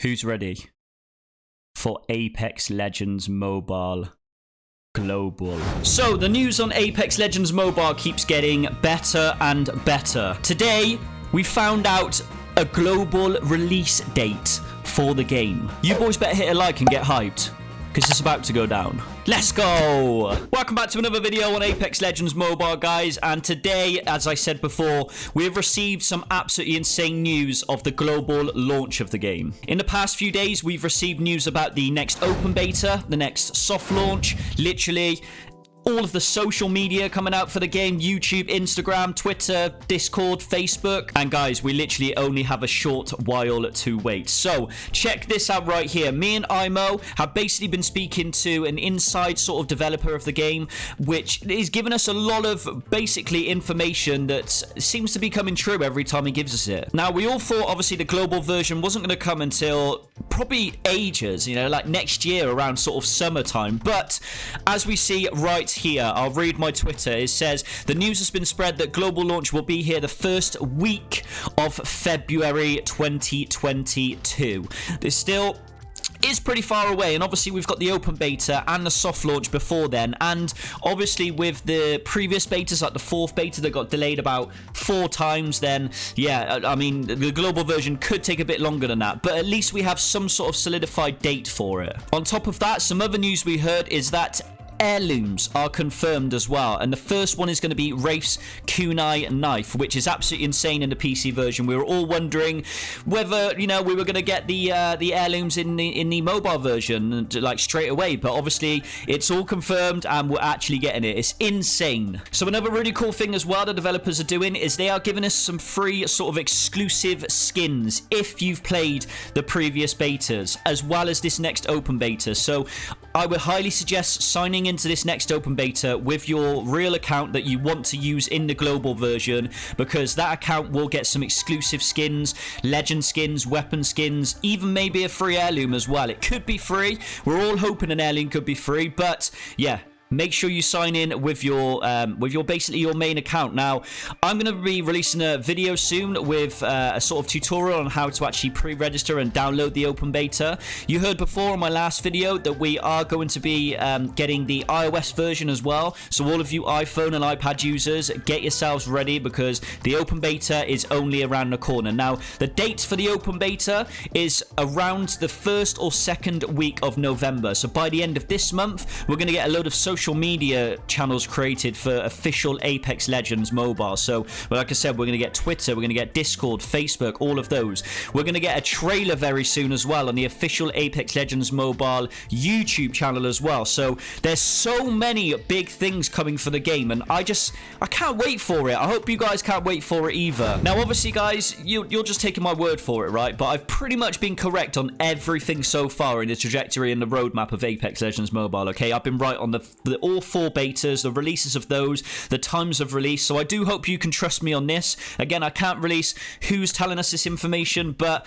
Who's ready for Apex Legends Mobile Global? So, the news on Apex Legends Mobile keeps getting better and better. Today, we found out a global release date for the game. You boys better hit a like and get hyped because it's about to go down. Let's go! Welcome back to another video on Apex Legends Mobile, guys. And today, as I said before, we have received some absolutely insane news of the global launch of the game. In the past few days, we've received news about the next open beta, the next soft launch, literally all of the social media coming out for the game YouTube, Instagram, Twitter, Discord, Facebook. And guys, we literally only have a short while to wait. So check this out right here. Me and Imo have basically been speaking to an inside sort of developer of the game, which is giving us a lot of basically information that seems to be coming true every time he gives us it. Now, we all thought obviously the global version wasn't going to come until probably ages, you know, like next year around sort of summertime. But as we see right here. I'll read my Twitter. It says the news has been spread that global launch will be here the first week of February 2022. There's still is pretty far away and obviously we've got the open beta and the soft launch before then and obviously with the previous betas like the fourth beta that got delayed about four times then yeah I mean the global version could take a bit longer than that but at least we have some sort of solidified date for it on top of that some other news we heard is that heirlooms are confirmed as well. And the first one is going to be Wraith's kunai knife, which is absolutely insane in the PC version. We were all wondering whether, you know, we were going to get the uh, the heirlooms in the, in the mobile version, like, straight away. But obviously, it's all confirmed and we're actually getting it. It's insane. So another really cool thing as well the developers are doing is they are giving us some free sort of exclusive skins if you've played the previous betas, as well as this next open beta. So I would highly suggest signing into this next open beta with your real account that you want to use in the global version because that account will get some exclusive skins, legend skins, weapon skins, even maybe a free heirloom as well. It could be free. We're all hoping an heirloom could be free, but yeah, make sure you sign in with your um, with your basically your main account. Now i'm going to be releasing a video soon with uh, a sort of tutorial on how to actually pre-register and download the open beta. You heard before in my last video that we are going to be um, getting the ios version as well. So all of you iphone and ipad users get yourselves ready because the open beta is only around the corner. Now the date for the open beta is around the first or second week of november. So by the end of this month we're going to get a load of social social media channels created for official Apex Legends mobile. So, like I said, we're going to get Twitter, we're going to get Discord, Facebook, all of those. We're going to get a trailer very soon as well on the official Apex Legends mobile YouTube channel as well. So, there's so many big things coming for the game, and I just, I can't wait for it. I hope you guys can't wait for it either. Now, obviously, guys, you, you're just taking my word for it, right? But I've pretty much been correct on everything so far in the trajectory and the roadmap of Apex Legends Mobile, okay? I've been right on the, the all four betas, the releases of those, the times of release. So I do hope you can trust me on this. Again, I can't release who's telling us this information, but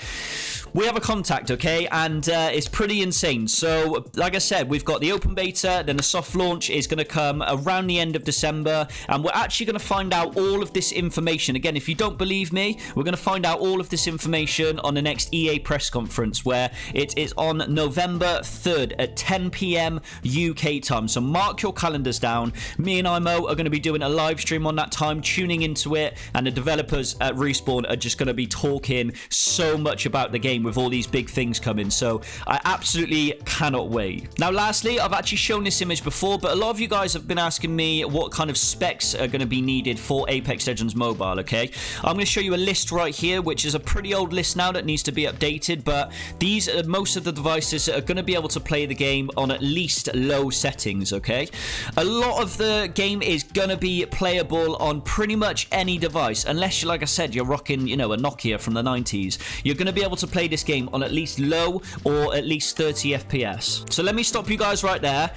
we have a contact, okay? And uh, it's pretty insane. So, like I said, we've got the open beta, then the soft launch is going to come around the end of December, and we're actually going to find out all of this information. Again, if you don't believe me, we're going to find out all of this information on the next EA press conference, where it is on November 3rd at 10 p.m. UK time. So mark your calendars down. Me and Imo are going to be doing a live stream on that time, tuning into it, and the developers at Respawn are just going to be talking so much about the game with all these big things coming. So I absolutely cannot wait. Now, lastly, I've actually shown this image before, but a lot of you guys have been asking me what kind of specs are going to be needed for Apex Legends Mobile, okay? I'm going to show you a list right here, which is a pretty old list now that needs to be updated, but these are most of the devices that are going to be able to play the game on at least low settings, okay? A lot of the game is going to be playable on pretty much any device, unless, you, like I said, you're rocking, you know, a Nokia from the 90s. You're going to be able to play this game on at least low or at least 30 FPS. So let me stop you guys right there.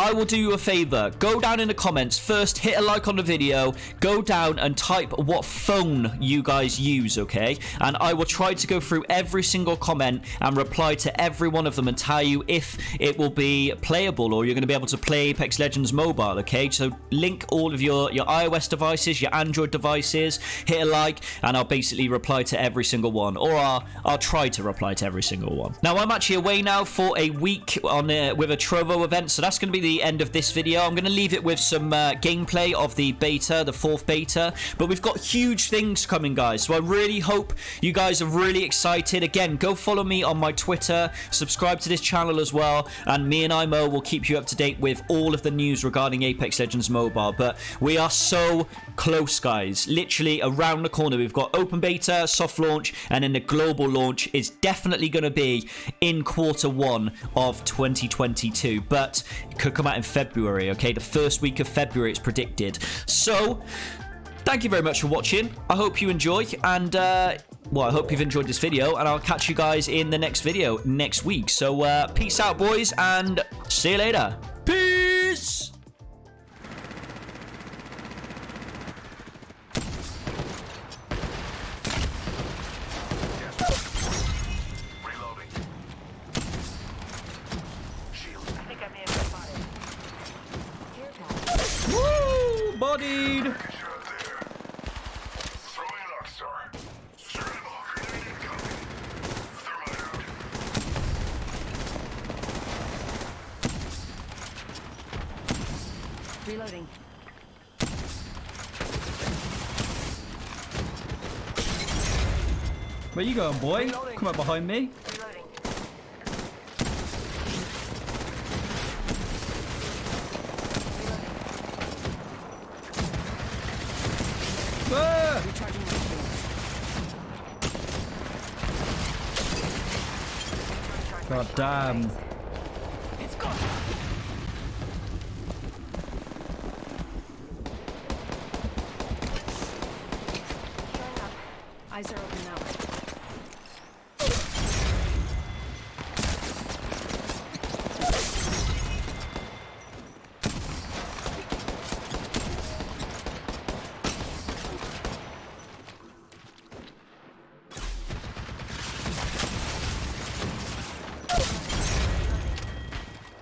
I will do you a favor. Go down in the comments. First, hit a like on the video. Go down and type what phone you guys use, okay? And I will try to go through every single comment and reply to every one of them and tell you if it will be playable or you're going to be able to play Apex Legends Mobile, okay? So link all of your, your iOS devices, your Android devices, hit a like, and I'll basically reply to every single one. Or I'll, I'll try to reply to every single one. Now, I'm actually away now for a week on uh, with a Trovo event, so that's going to be the end of this video. I'm going to leave it with some uh, gameplay of the beta, the fourth beta, but we've got huge things coming, guys, so I really hope you guys are really excited. Again, go follow me on my Twitter, subscribe to this channel as well, and me and IMO will keep you up to date with all of the news regarding Apex Legends Mobile, but we are so close, guys. Literally around the corner. We've got open beta, soft launch, and then the global launch is definitely going to be in quarter one of 2022, but come out in February, okay? The first week of February, it's predicted. So, thank you very much for watching. I hope you enjoy, and, uh, well, I hope you've enjoyed this video, and I'll catch you guys in the next video next week. So, uh, peace out, boys, and see you later. Reloading. Where you going, boy? Come up behind me. Reloading. Ah! Recharging my shields. God damn. It's gone. Showing up. Eyes are open now.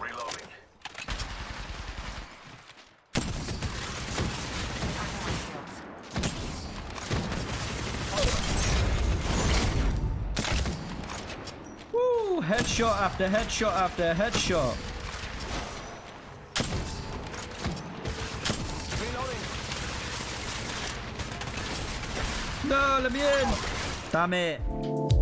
Reloading. Packing my shields. Woo! Headshot after headshot after headshot. Reloading. No, let me in. Damn it.